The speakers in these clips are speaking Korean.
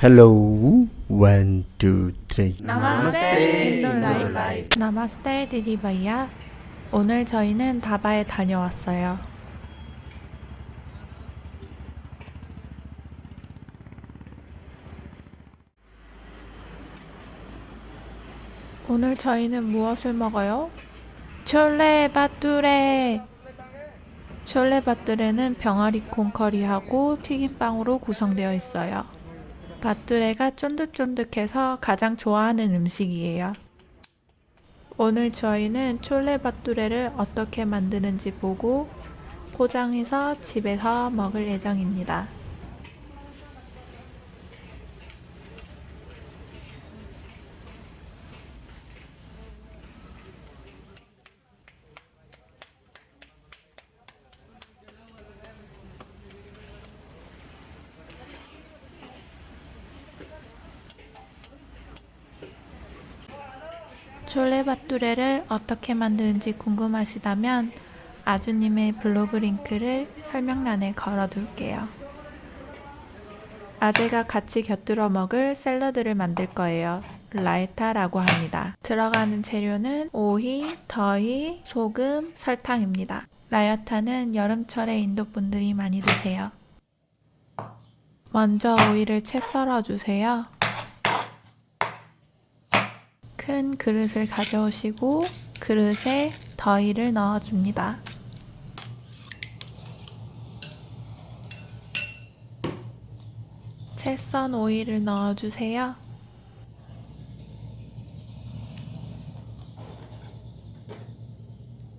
Hello, one, two, three. 나마스테 인돌라이프 나마스테 디디바이야 오늘 저희는 다바에 다녀왔어요. 오늘 저희는 무엇을 먹어요? 촐레 바뚜레. 촐레 바뚜레는 병아리 콩커리하고 튀김빵으로 구성되어 있어요 바뚜레가 쫀득쫀득해서 가장 좋아하는 음식이에요. 오늘 저희는 촐레 바뚜레를 어떻게 만드는지 보고 포장해서 집에서 먹을 예정입니다. 촐레바뚜레를 어떻게 만드는지 궁금하시다면 아주님의 블로그 링크를 설명란에 걸어둘게요. 아재가 같이 곁들여 먹을 샐러드를 만들 거예요. 라이타라고 합니다. 들어가는 재료는 오이, 더위, 소금, 설탕입니다. 라이타는 여름철에 인도 분들이 많이 드세요. 먼저 오이를 채 썰어주세요. 큰 그릇을 가져오시고 그릇에 더위를 넣어줍니다. 채 썬 오이를 넣어주세요.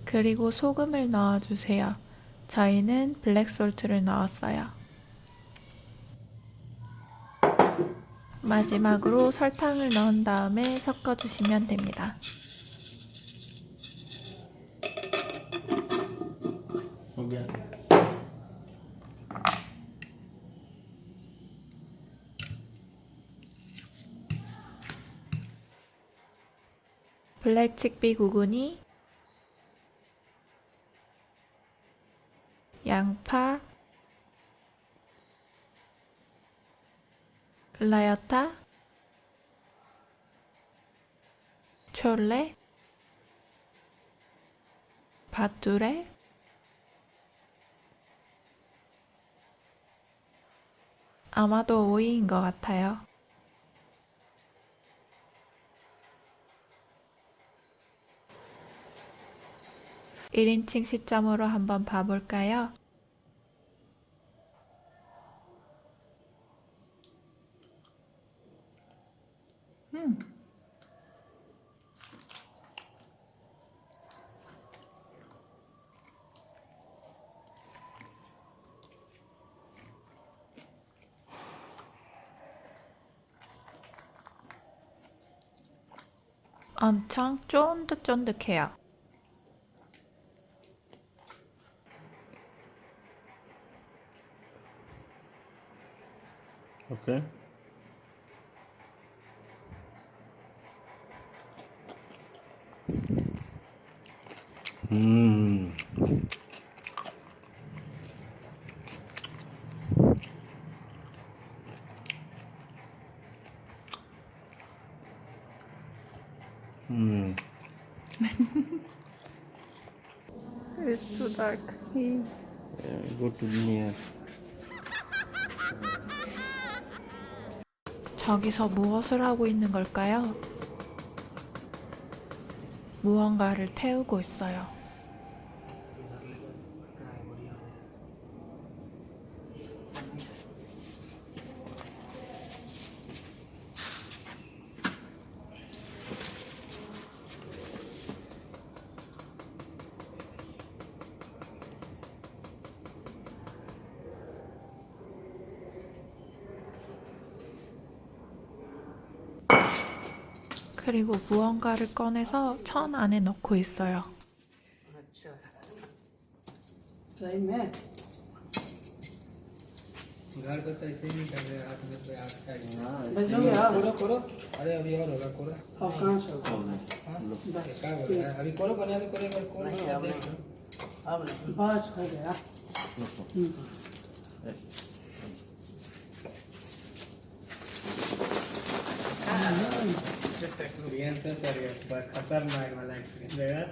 그리고 소금을 넣어주세요. 저희는 블랙솔트를 넣었어요. 마지막으로 설탕을 넣은 다음에 섞어주시면 됩니다. 블랙 칡비 구근이 양파 라여타 촐레 바뚜레 아마도 오이인 것 같아요. 1인칭 시점으로 한번 봐볼까요? 엄청 쫀득쫀득해요. 음. 음. It's too dark. Yeah, go to near. 저기서 무엇을 하고 있는 걸까요? 무언가를 태우고 있어요. 그리고 무언가를 꺼내서 천 안에 넣고 있어요. Experience है सर ये पर खतरनाक वाला एक्सपीरियंस देगा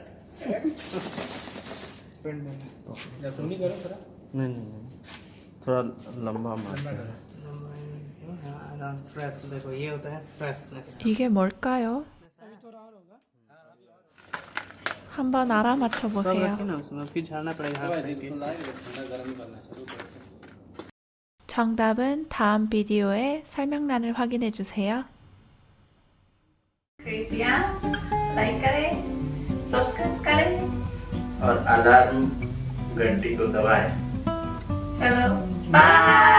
फ्रेंड जब तुम नहीं करो थोड़ा नहीं नहीं नहीं थोड़ा लंबा मार फ्रेश देखो ये होता है फ्रेशनेस 이게 뭘까요? 한번 알아맞혀 보세요. ना उसमें फिर झाड़ना पड़ेगा हाथ से के 정답은 다음 비디오의 설명란을 확인해 주세요. कृपया लाइक करें, सब्सक्राइब करें। और अलार्म घंटी को दबाएँ चलो बाय